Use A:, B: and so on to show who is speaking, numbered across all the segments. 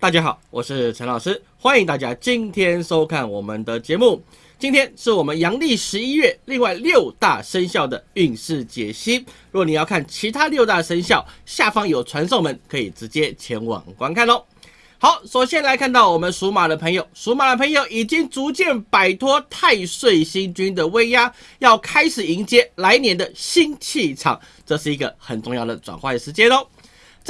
A: 大家好，我是陈老师，欢迎大家今天收看我们的节目。今天是我们阳历十一月，另外六大生肖的运势解析。如果你要看其他六大生肖，下方有传送门，可以直接前往观看喽。好，首先来看到我们属马的朋友，属马的朋友已经逐渐摆脱太岁星君的威压，要开始迎接来年的新气场，这是一个很重要的转换时间哦。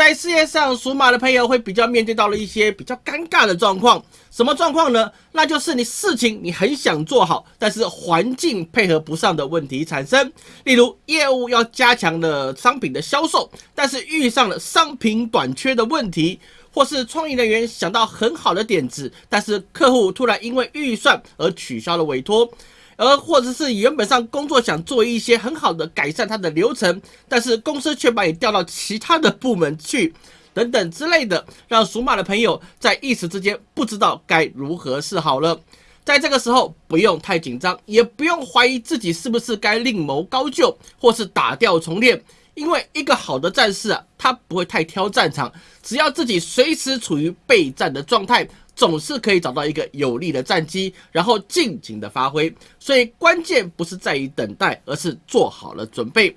A: 在事业上，属马的朋友会比较面对到了一些比较尴尬的状况。什么状况呢？那就是你事情你很想做好，但是环境配合不上的问题产生。例如，业务要加强的商品的销售，但是遇上了商品短缺的问题，或是创意人员想到很好的点子，但是客户突然因为预算而取消了委托。而或者是原本上工作想做一些很好的改善它的流程，但是公司却把你调到其他的部门去，等等之类的，让属马的朋友在一时之间不知道该如何是好了。在这个时候不用太紧张，也不用怀疑自己是不是该另谋高就，或是打掉重练，因为一个好的战士啊，他不会太挑战场，只要自己随时处于备战的状态。总是可以找到一个有利的战机，然后尽情的发挥。所以关键不是在于等待，而是做好了准备。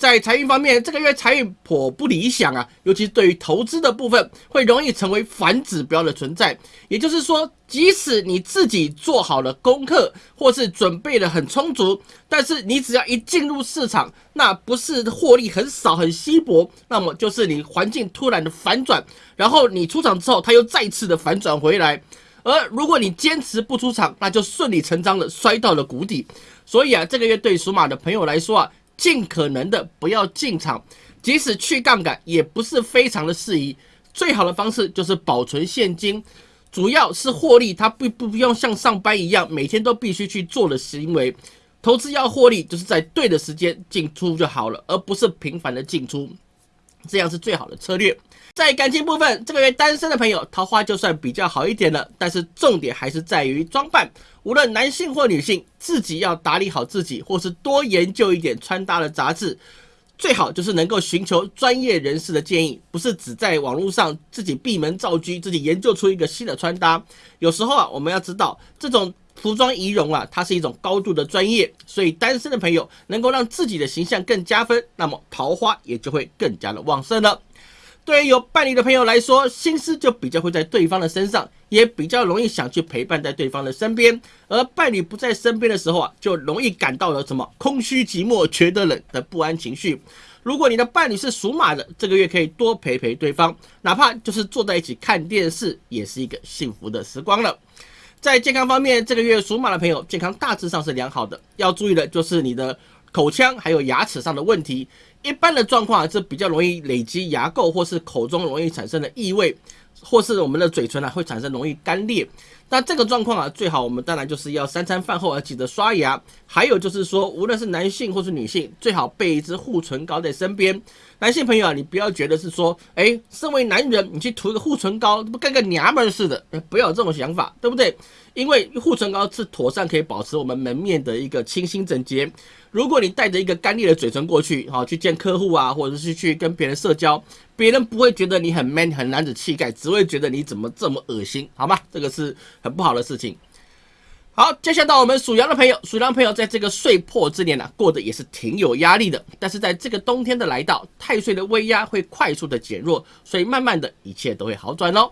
A: 在财运方面，这个月财运颇不理想啊，尤其对于投资的部分，会容易成为反指标的存在。也就是说，即使你自己做好了功课，或是准备的很充足，但是你只要一进入市场，那不是获利很少很稀薄，那么就是你环境突然的反转，然后你出场之后，它又再次的反转回来。而如果你坚持不出场，那就顺理成章的摔到了谷底。所以啊，这个月对属马的朋友来说啊。尽可能的不要进场，即使去杠杆也不是非常的适宜。最好的方式就是保存现金，主要是获利，它不不不用像上班一样每天都必须去做的行为。投资要获利，就是在对的时间进出就好了，而不是频繁的进出，这样是最好的策略。在感情部分，这个月单身的朋友桃花就算比较好一点了，但是重点还是在于装扮。无论男性或女性，自己要打理好自己，或是多研究一点穿搭的杂志，最好就是能够寻求专业人士的建议，不是只在网络上自己闭门造车，自己研究出一个新的穿搭。有时候啊，我们要知道这种服装仪容啊，它是一种高度的专业，所以单身的朋友能够让自己的形象更加分，那么桃花也就会更加的旺盛了。对于有伴侣的朋友来说，心思就比较会在对方的身上，也比较容易想去陪伴在对方的身边。而伴侣不在身边的时候啊，就容易感到了什么空虚、寂寞、觉得冷的不安情绪。如果你的伴侣是属马的，这个月可以多陪陪对方，哪怕就是坐在一起看电视，也是一个幸福的时光了。在健康方面，这个月属马的朋友健康大致上是良好的，要注意的就是你的口腔还有牙齿上的问题。一般的状况是比较容易累积牙垢，或是口中容易产生的异味，或是我们的嘴唇啊会产生容易干裂。那这个状况啊，最好我们当然就是要三餐饭后要记得刷牙。还有就是说，无论是男性或是女性，最好备一支护唇膏在身边。男性朋友啊，你不要觉得是说，哎，身为男人，你去涂一个护唇膏，不跟个娘们似的，不要有这种想法，对不对？因为护唇膏是妥善可以保持我们门面的一个清新整洁。如果你带着一个干裂的嘴唇过去，好去见客户啊，或者是去跟别人社交，别人不会觉得你很 man 很男子气概，只会觉得你怎么这么恶心，好吗？这个是很不好的事情。好，接下来到我们属羊的朋友，属羊朋友在这个岁破之年呢，过得也是挺有压力的。但是在这个冬天的来到，太岁的威压会快速的减弱，所以慢慢的一切都会好转哦。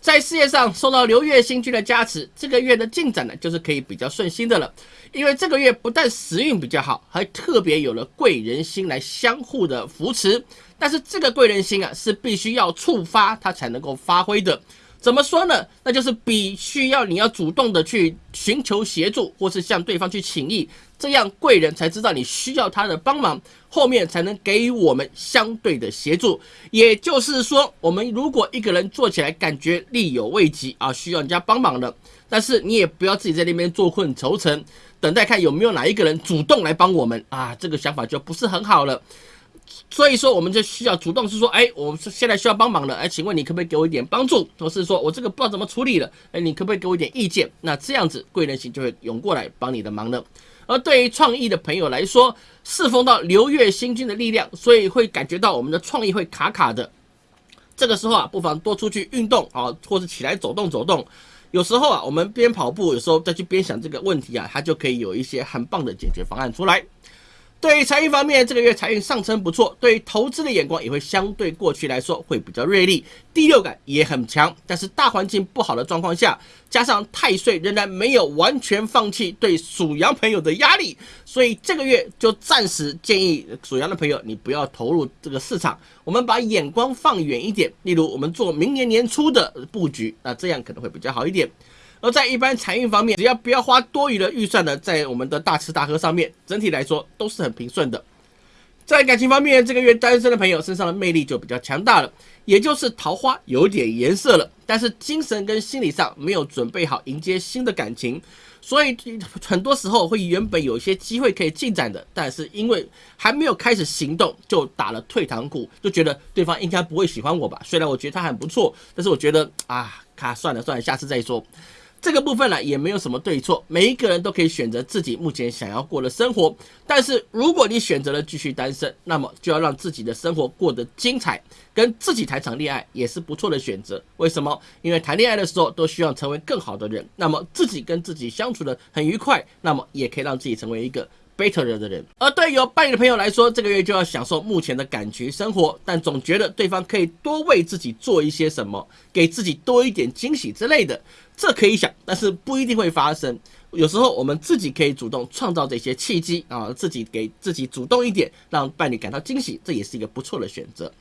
A: 在事业上受到流月星君的加持，这个月的进展呢，就是可以比较顺心的了。因为这个月不但时运比较好，还特别有了贵人心来相互的扶持。但是这个贵人心啊，是必须要触发它才能够发挥的。怎么说呢？那就是比需要你要主动的去寻求协助，或是向对方去请益，这样贵人才知道你需要他的帮忙，后面才能给予我们相对的协助。也就是说，我们如果一个人做起来感觉力有未及啊，需要人家帮忙的，但是你也不要自己在那边坐困愁城，等待看有没有哪一个人主动来帮我们啊，这个想法就不是很好了。所以说，我们就需要主动是说，哎，我们现在需要帮忙了，哎，请问你可不可以给我一点帮助？或是说我这个不知道怎么处理了，哎，你可不可以给我一点意见？那这样子贵人型就会涌过来帮你的忙了。而对于创意的朋友来说，侍奉到流月星君的力量，所以会感觉到我们的创意会卡卡的。这个时候啊，不妨多出去运动啊，或者起来走动走动。有时候啊，我们边跑步，有时候再去边想这个问题啊，它就可以有一些很棒的解决方案出来。对于财运方面，这个月财运上升不错，对于投资的眼光也会相对过去来说会比较锐利，第六感也很强。但是大环境不好的状况下，加上太岁仍然没有完全放弃对属羊朋友的压力，所以这个月就暂时建议属羊的朋友你不要投入这个市场，我们把眼光放远一点，例如我们做明年年初的布局，那这样可能会比较好一点。而在一般财运方面，只要不要花多余的预算呢，在我们的大吃大喝上面，整体来说都是很平顺的。在感情方面，这个月单身的朋友身上的魅力就比较强大了，也就是桃花有点颜色了，但是精神跟心理上没有准备好迎接新的感情，所以很多时候会原本有一些机会可以进展的，但是因为还没有开始行动，就打了退堂鼓，就觉得对方应该不会喜欢我吧？虽然我觉得他很不错，但是我觉得啊，卡算了算了，下次再说。这个部分呢，也没有什么对错，每一个人都可以选择自己目前想要过的生活。但是如果你选择了继续单身，那么就要让自己的生活过得精彩，跟自己谈场恋爱也是不错的选择。为什么？因为谈恋爱的时候都需要成为更好的人，那么自己跟自己相处的很愉快，那么也可以让自己成为一个。Better 的人，而对有伴侣的朋友来说，这个月就要享受目前的感觉生活，但总觉得对方可以多为自己做一些什么，给自己多一点惊喜之类的，这可以想，但是不一定会发生。有时候我们自己可以主动创造这些契机啊，自己给自己主动一点，让伴侣感到惊喜，这也是一个不错的选择。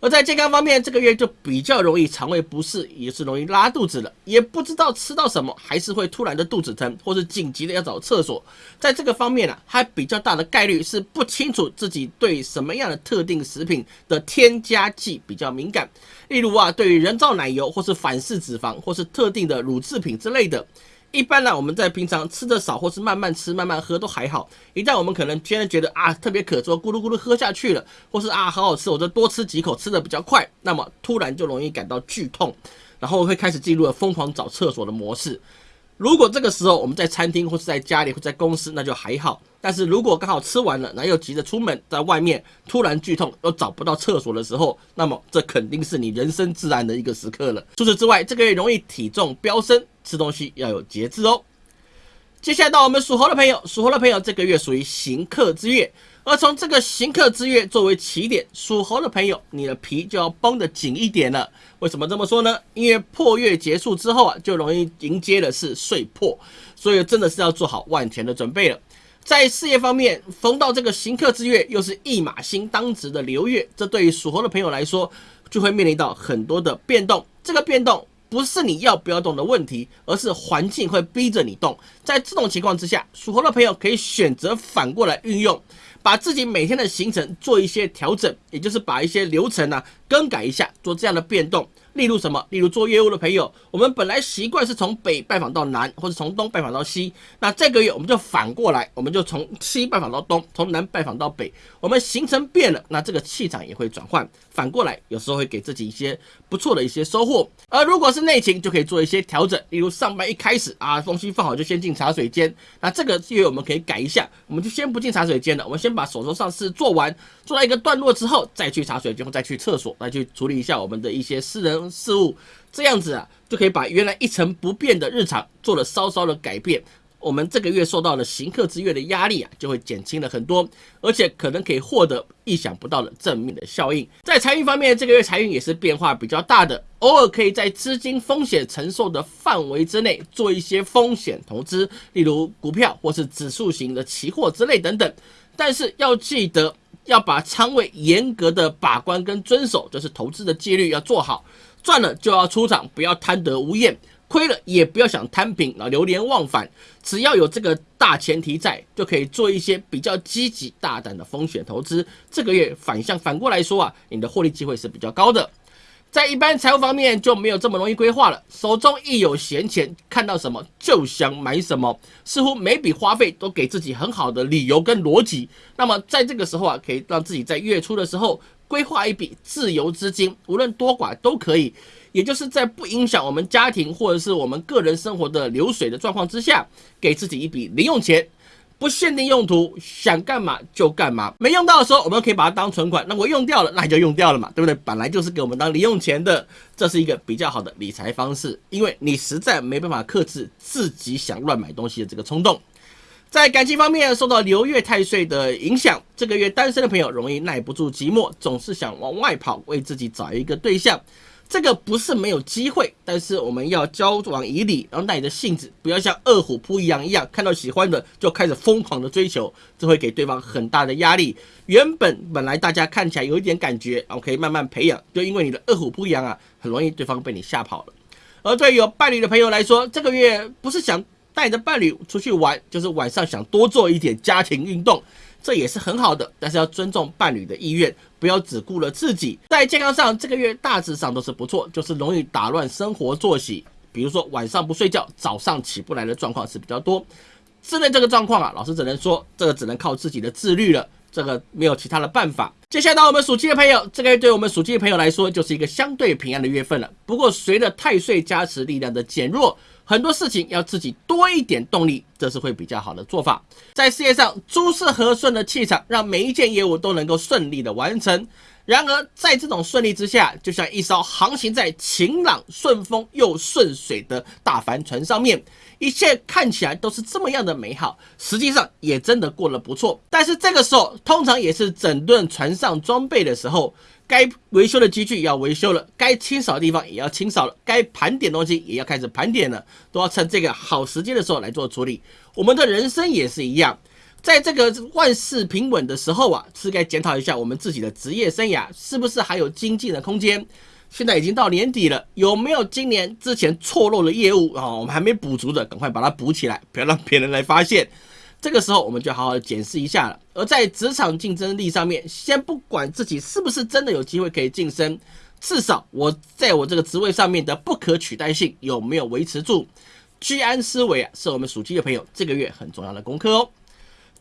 A: 而在健康方面，这个月就比较容易肠胃不适，也是容易拉肚子了，也不知道吃到什么，还是会突然的肚子疼，或是紧急的要找厕所。在这个方面呢，还比较大的概率是不清楚自己对什么样的特定食品的添加剂比较敏感，例如啊，对于人造奶油，或是反式脂肪，或是特定的乳制品之类的。一般呢，我们在平常吃的少，或是慢慢吃、慢慢喝都还好。一旦我们可能现在觉得啊特别渴，说咕噜咕噜喝下去了，或是啊好好吃，我就多吃几口，吃的比较快，那么突然就容易感到剧痛，然后会开始进入了疯狂找厕所的模式。如果这个时候我们在餐厅或是在家里或在公司，那就还好。但是如果刚好吃完了，然后又急着出门，在外面突然剧痛又找不到厕所的时候，那么这肯定是你人生自然的一个时刻了。除此之外，这个月容易体重飙升，吃东西要有节制哦。接下来到我们属猴的朋友，属猴的朋友这个月属于行客之月。而从这个行客之月作为起点，属猴的朋友，你的皮就要绷得紧一点了。为什么这么说呢？因为破月结束之后啊，就容易迎接的是岁破，所以真的是要做好万全的准备了。在事业方面，逢到这个行客之月，又是一马星当值的流月，这对于属猴的朋友来说，就会面临到很多的变动。这个变动不是你要不要动的问题，而是环境会逼着你动。在这种情况之下，属猴的朋友可以选择反过来运用。把自己每天的行程做一些调整，也就是把一些流程呢更改一下，做这样的变动。例如什么？例如做业务的朋友，我们本来习惯是从北拜访到南，或者从东拜访到西。那这个月我们就反过来，我们就从西拜访到东，从南拜访到北。我们行程变了，那这个气场也会转换。反过来，有时候会给自己一些不错的一些收获。而如果是内勤，就可以做一些调整。例如上班一开始啊，东西放好就先进茶水间。那这个月我们可以改一下，我们就先不进茶水间了，我们先把手头上事做完，做到一个段落之后，再去茶水间，再去厕所，再去处理一下我们的一些私人。事物这样子啊，就可以把原来一成不变的日常做了稍稍的改变。我们这个月受到了行客之月的压力啊，就会减轻了很多，而且可能可以获得意想不到的正面的效应。在财运方面，这个月财运也是变化比较大的，偶尔可以在资金风险承受的范围之内做一些风险投资，例如股票或是指数型的期货之类等等。但是要记得要把仓位严格的把关跟遵守，就是投资的纪律要做好。赚了就要出场，不要贪得无厌；亏了也不要想摊平，啊，流连忘返。只要有这个大前提在，就可以做一些比较积极大胆的风险投资。这个月反向反过来说啊，你的获利机会是比较高的。在一般财务方面就没有这么容易规划了，手中一有闲钱，看到什么就想买什么，似乎每笔花费都给自己很好的理由跟逻辑。那么在这个时候啊，可以让自己在月初的时候。规划一笔自由资金，无论多寡都可以，也就是在不影响我们家庭或者是我们个人生活的流水的状况之下，给自己一笔零用钱。不限定用途，想干嘛就干嘛。没用到的时候，我们可以把它当存款。那我用掉了，那就用掉了嘛，对不对？本来就是给我们当零用钱的，这是一个比较好的理财方式。因为你实在没办法克制自己想乱买东西的这个冲动。在感情方面，受到流月太岁的影响，这个月单身的朋友容易耐不住寂寞，总是想往外跑，为自己找一个对象。这个不是没有机会，但是我们要交往以礼，然后带着性子，不要像饿虎扑羊一样，看到喜欢的就开始疯狂的追求，这会给对方很大的压力。原本本来大家看起来有一点感觉，然后可以慢慢培养，就因为你的饿虎扑羊啊，很容易对方被你吓跑了。而对有伴侣的朋友来说，这个月不是想。带着伴侣出去玩，就是晚上想多做一点家庭运动，这也是很好的。但是要尊重伴侣的意愿，不要只顾了自己。在健康上，这个月大致上都是不错，就是容易打乱生活作息，比如说晚上不睡觉，早上起不来的状况是比较多。自认这个状况啊，老师只能说，这个只能靠自己的自律了，这个没有其他的办法。接下来到我们属鸡的朋友，这个月对我们属鸡的朋友来说，就是一个相对平安的月份了。不过随着太岁加持力量的减弱。很多事情要自己多一点动力，这是会比较好的做法。在事业上，诸事和顺的气场，让每一件业务都能够顺利的完成。然而，在这种顺利之下，就像一艘航行在晴朗、顺风又顺水的大帆船上面，一切看起来都是这么样的美好，实际上也真的过得不错。但是这个时候，通常也是整顿船上装备的时候。该维修的机具要维修了，该清扫的地方也要清扫了，该盘点东西也要开始盘点了，都要趁这个好时间的时候来做处理。我们的人生也是一样，在这个万事平稳的时候啊，是该检讨一下我们自己的职业生涯是不是还有精进的空间。现在已经到年底了，有没有今年之前错漏的业务啊？我们还没补足的，赶快把它补起来，不要让别人来发现。这个时候，我们就好好的检视一下了。而在职场竞争力上面，先不管自己是不是真的有机会可以晋升，至少我在我这个职位上面的不可取代性有没有维持住？居安思危啊，是我们属鸡的朋友这个月很重要的功课哦。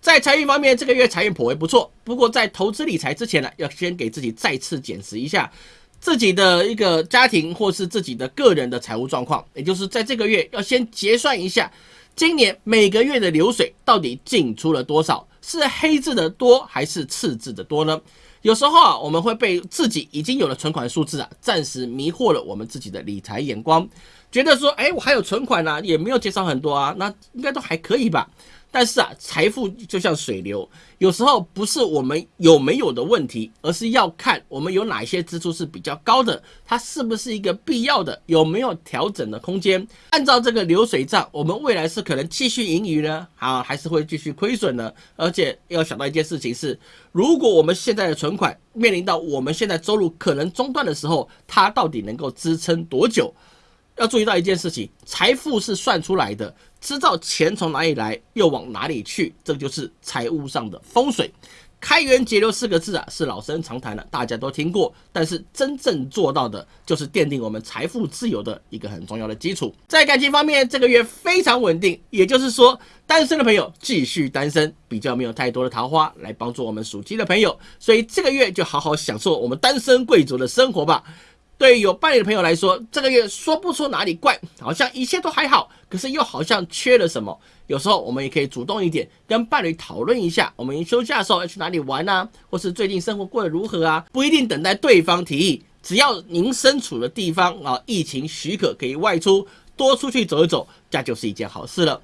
A: 在财运方面，这个月财运颇为不错。不过在投资理财之前呢，要先给自己再次检视一下自己的一个家庭或是自己的个人的财务状况，也就是在这个月要先结算一下。今年每个月的流水到底进出了多少？是黑字的多还是赤字的多呢？有时候啊，我们会被自己已经有了存款数字啊，暂时迷惑了我们自己的理财眼光，觉得说，哎，我还有存款呢，也没有减少很多啊，那应该都还可以吧。但是啊，财富就像水流，有时候不是我们有没有的问题，而是要看我们有哪些支出是比较高的，它是不是一个必要的，有没有调整的空间。按照这个流水账，我们未来是可能继续盈余呢，啊，还是会继续亏损呢？而且要想到一件事情是，如果我们现在的存款面临到我们现在收入可能中断的时候，它到底能够支撑多久？要注意到一件事情，财富是算出来的，知道钱从哪里来，又往哪里去，这就是财务上的风水。开源节流四个字啊，是老生常谈了，大家都听过。但是真正做到的，就是奠定我们财富自由的一个很重要的基础。在感情方面，这个月非常稳定，也就是说，单身的朋友继续单身，比较没有太多的桃花来帮助我们属鸡的朋友，所以这个月就好好享受我们单身贵族的生活吧。对于有伴侣的朋友来说，这个月说不出哪里怪，好像一切都还好，可是又好像缺了什么。有时候我们也可以主动一点，跟伴侣讨论一下，我们休假的时候要去哪里玩啊，或是最近生活过得如何啊？不一定等待对方提议，只要您身处的地方啊，疫情许可可以外出，多出去走一走，这就是一件好事了。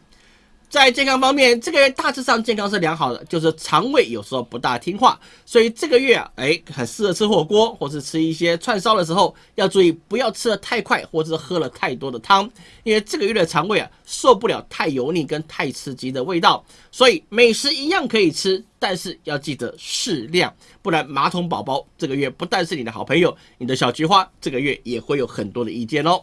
A: 在健康方面，这个月大致上健康是良好的，就是肠胃有时候不大听话，所以这个月啊，哎，很适合吃火锅或是吃一些串烧的时候，要注意不要吃的太快，或是喝了太多的汤，因为这个月的肠胃啊受不了太油腻跟太刺激的味道，所以美食一样可以吃，但是要记得适量，不然马桶宝宝这个月不但是你的好朋友，你的小菊花这个月也会有很多的意见哦。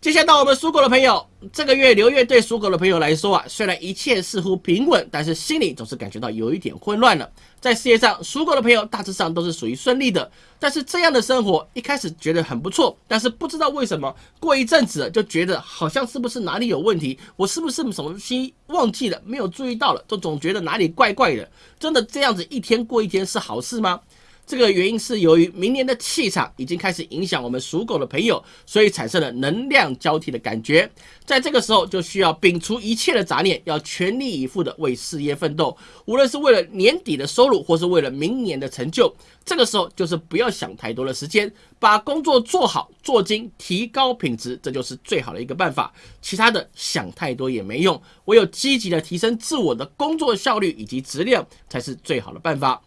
A: 接下来到我们属狗的朋友，这个月流月对属狗的朋友来说啊，虽然一切似乎平稳，但是心里总是感觉到有一点混乱了。在事业上，属狗的朋友大致上都是属于顺利的，但是这样的生活一开始觉得很不错，但是不知道为什么过一阵子就觉得好像是不是哪里有问题，我是不是什么东西忘记了，没有注意到了，就总觉得哪里怪怪的。真的这样子一天过一天是好事吗？这个原因是由于明年的气场已经开始影响我们属狗的朋友，所以产生了能量交替的感觉。在这个时候，就需要摒除一切的杂念，要全力以赴的为事业奋斗。无论是为了年底的收入，或是为了明年的成就，这个时候就是不要想太多的时间，把工作做好做精，提高品质，这就是最好的一个办法。其他的想太多也没用，唯有积极的提升自我的工作效率以及质量，才是最好的办法。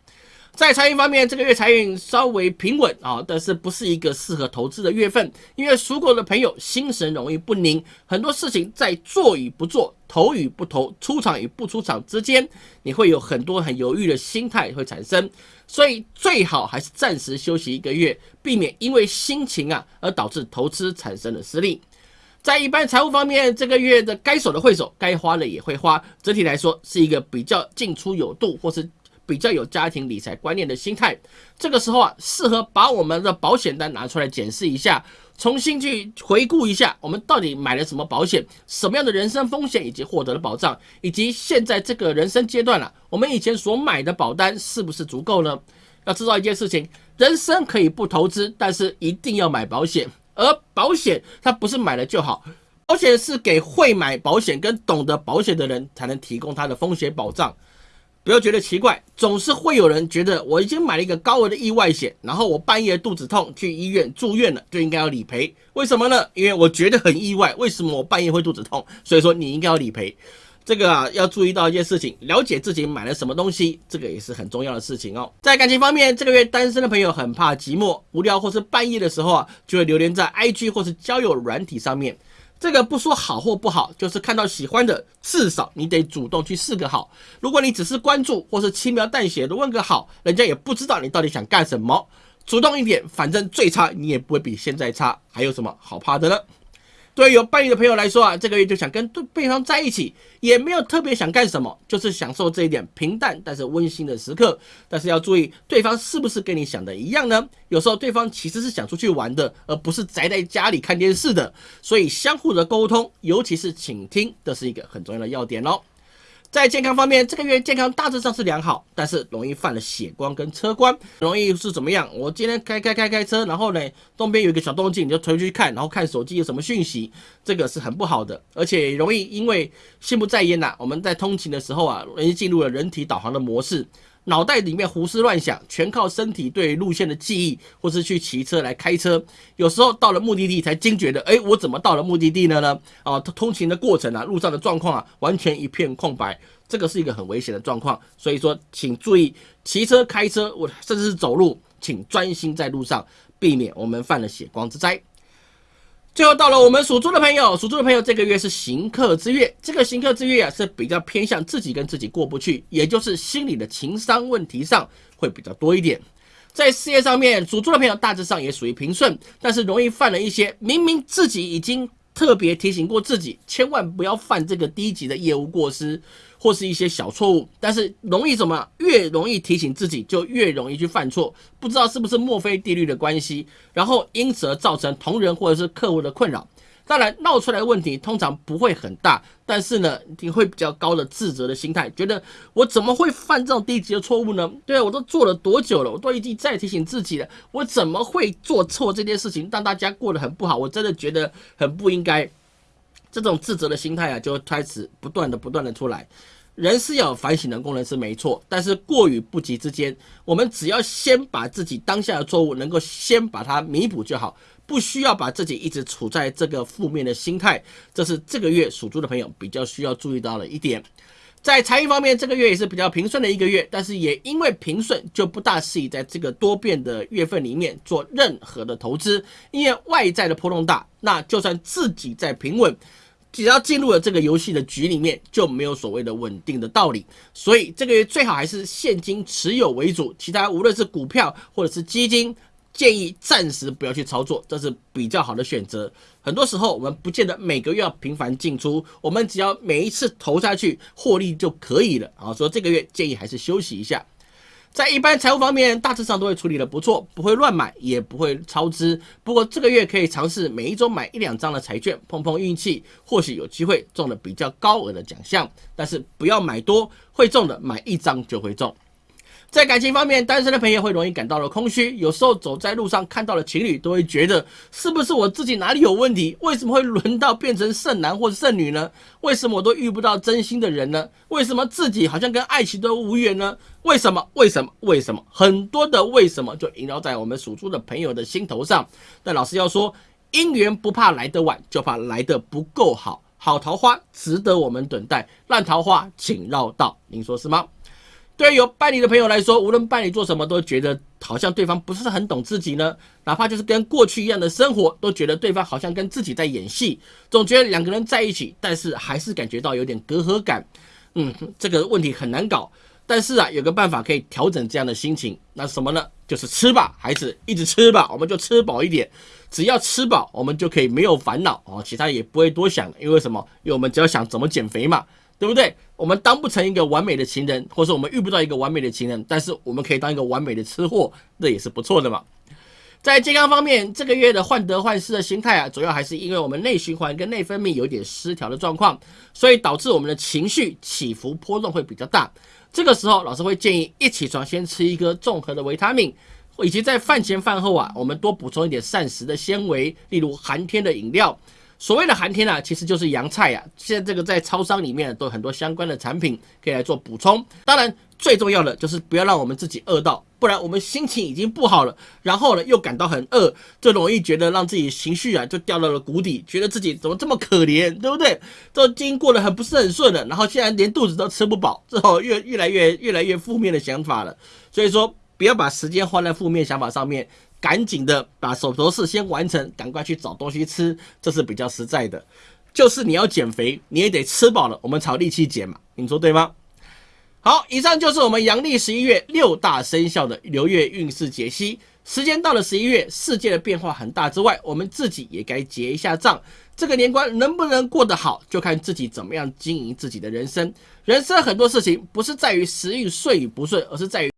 A: 在财运方面，这个月财运稍微平稳啊，但是不是一个适合投资的月份，因为属狗的朋友心神容易不宁，很多事情在做与不做、投与不投、出场与不出场之间，你会有很多很犹豫的心态会产生，所以最好还是暂时休息一个月，避免因为心情啊而导致投资产生的失利。在一般财务方面，这个月的该守的会守，该花的也会花，整体来说是一个比较进出有度，或是。比较有家庭理财观念的心态，这个时候啊，适合把我们的保险单拿出来检视一下，重新去回顾一下，我们到底买了什么保险，什么样的人生风险以及获得了保障，以及现在这个人生阶段了，我们以前所买的保单是不是足够呢？要知道一件事情，人生可以不投资，但是一定要买保险，而保险它不是买了就好，保险是给会买保险跟懂得保险的人才能提供它的风险保障。不要觉得奇怪，总是会有人觉得我已经买了一个高额的意外险，然后我半夜肚子痛去医院住院了，就应该要理赔。为什么呢？因为我觉得很意外，为什么我半夜会肚子痛？所以说你应该要理赔。这个啊，要注意到一件事情，了解自己买了什么东西，这个也是很重要的事情哦。在感情方面，这个月单身的朋友很怕寂寞、无聊，或是半夜的时候啊，就会流连在 IG 或是交友软体上面。这个不说好或不好，就是看到喜欢的，至少你得主动去试个好。如果你只是关注或是轻描淡写的问个好，人家也不知道你到底想干什么。主动一点，反正最差你也不会比现在差，还有什么好怕的呢？对于有伴侣的朋友来说啊，这个月就想跟对对方在一起，也没有特别想干什么，就是享受这一点平淡但是温馨的时刻。但是要注意，对方是不是跟你想的一样呢？有时候对方其实是想出去玩的，而不是宅在家里看电视的。所以相互的沟通，尤其是倾听，这是一个很重要的要点哦。在健康方面，这个月健康大致上是良好，但是容易犯了血光跟车光，容易是怎么样？我今天开开开开车，然后呢，东边有一个小动静，你就出去看，然后看手机有什么讯息，这个是很不好的，而且容易因为心不在焉呐。我们在通勤的时候啊，容易进入了人体导航的模式。脑袋里面胡思乱想，全靠身体对路线的记忆，或是去骑车来开车。有时候到了目的地才惊觉的，哎，我怎么到了目的地呢？呢？啊，通勤的过程啊，路上的状况啊，完全一片空白，这个是一个很危险的状况。所以说，请注意骑车、开车，我甚至是走路，请专心在路上，避免我们犯了血光之灾。最后到了我们属猪的朋友，属猪的朋友这个月是行客之月，这个行客之月啊是比较偏向自己跟自己过不去，也就是心理的情商问题上会比较多一点。在事业上面，属猪的朋友大致上也属于平顺，但是容易犯了一些明明自己已经特别提醒过自己，千万不要犯这个低级的业务过失。或是一些小错误，但是容易什么？越容易提醒自己，就越容易去犯错。不知道是不是墨菲定律的关系，然后因此而造成同仁或者是客户的困扰。当然，闹出来问题通常不会很大，但是呢，你会比较高的自责的心态，觉得我怎么会犯这种低级的错误呢？对啊，我都做了多久了？我都已经在提醒自己了，我怎么会做错这件事情，让大家过得很不好？我真的觉得很不应该。这种自责的心态啊，就开始不断的、不断的出来。人是要有反省的功能是没错，但是过与不及之间，我们只要先把自己当下的错误能够先把它弥补就好，不需要把自己一直处在这个负面的心态。这是这个月属猪的朋友比较需要注意到的一点。在财运方面，这个月也是比较平顺的一个月，但是也因为平顺，就不大适宜在这个多变的月份里面做任何的投资，因为外在的波动大。那就算自己在平稳。只要进入了这个游戏的局里面，就没有所谓的稳定的道理。所以这个月最好还是现金持有为主，其他无论是股票或者是基金，建议暂时不要去操作，这是比较好的选择。很多时候我们不见得每个月要频繁进出，我们只要每一次投下去获利就可以了啊。所以这个月建议还是休息一下。在一般财务方面，大致上都会处理的不错，不会乱买，也不会超支。不过这个月可以尝试每一周买一两张的彩券，碰碰运气，或许有机会中了比较高额的奖项。但是不要买多，会中的买一张就会中。在感情方面，单身的朋友会容易感到了空虚，有时候走在路上看到了情侣，都会觉得是不是我自己哪里有问题？为什么会轮到变成剩男或者剩女呢？为什么我都遇不到真心的人呢？为什么自己好像跟爱情都无缘呢？为什么？为什么？为什么？很多的为什么就萦绕在我们属猪的朋友的心头上。但老师要说，姻缘不怕来得晚，就怕来得不够好。好桃花值得我们等待，烂桃花请绕道。您说是吗？对于有伴侣的朋友来说，无论伴侣做什么，都觉得好像对方不是很懂自己呢。哪怕就是跟过去一样的生活，都觉得对方好像跟自己在演戏，总觉得两个人在一起，但是还是感觉到有点隔阂感。嗯，这个问题很难搞。但是啊，有个办法可以调整这样的心情，那什么呢？就是吃吧，孩子，一直吃吧，我们就吃饱一点。只要吃饱，我们就可以没有烦恼哦，其他也不会多想。因为什么？因为我们只要想怎么减肥嘛。对不对？我们当不成一个完美的情人，或者说我们遇不到一个完美的情人，但是我们可以当一个完美的吃货，那也是不错的嘛。在健康方面，这个月的患得患失的心态啊，主要还是因为我们内循环跟内分泌有点失调的状况，所以导致我们的情绪起伏波动会比较大。这个时候，老师会建议一起床先吃一个综合的维他命，以及在饭前饭后啊，我们多补充一点膳食的纤维，例如寒天的饮料。所谓的寒天啊，其实就是洋菜呀。现在这个在超商里面都有很多相关的产品可以来做补充。当然，最重要的就是不要让我们自己饿到，不然我们心情已经不好了，然后呢又感到很饿，就容易觉得让自己情绪啊就掉到了谷底，觉得自己怎么这么可怜，对不对？都经过得很不是很顺了，然后现在连肚子都吃不饱，之后越越来越越来越负面的想法了。所以说，不要把时间花在负面想法上面。赶紧的把手头事先完成，赶快去找东西吃，这是比较实在的。就是你要减肥，你也得吃饱了，我们才有力气减嘛。你说对吗？好，以上就是我们阳历十一月六大生肖的流月运势解析。时间到了十一月，世界的变化很大之外，我们自己也该结一下账。这个年关能不能过得好，就看自己怎么样经营自己的人生。人生很多事情不是在于时运顺与不顺，而是在于。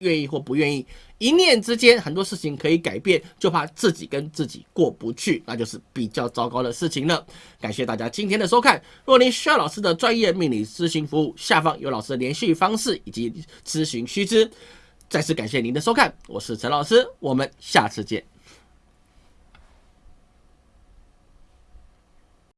A: 愿意或不愿意，一念之间很多事情可以改变，就怕自己跟自己过不去，那就是比较糟糕的事情了。感谢大家今天的收看。若您需要老师的专业命理咨询服务，下方有老师的联系方式以及咨询须知。再次感谢您的收看，我是陈老师，我们下次见。